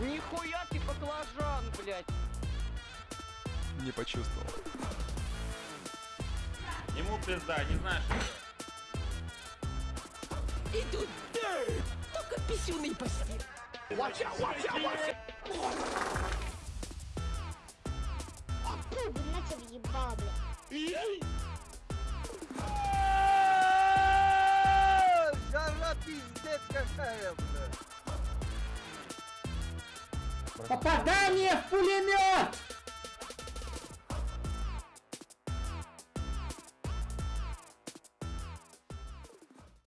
Нихуя ты баклажан, блядь. Не почувствовал. Ему пизда, не знаешь. Идут только писюный пасти. Пуд, на тебя въебала, бля. Жара пиздец какая, блядь. Попадание в пулемет!